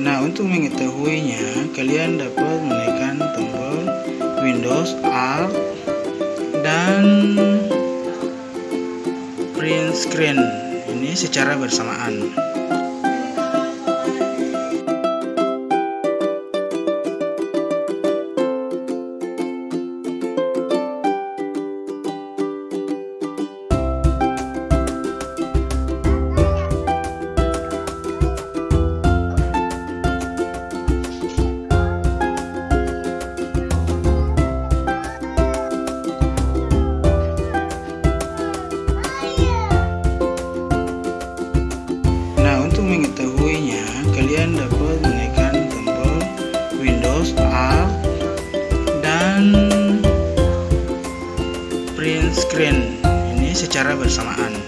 Nah, untuk mengetahuinya, kalian dapat menekan tombol Windows Alt dan print screen ini secara bersamaan. Mengetahuinya, kalian dapat menekan tombol Windows Alt dan print screen ini secara bersamaan.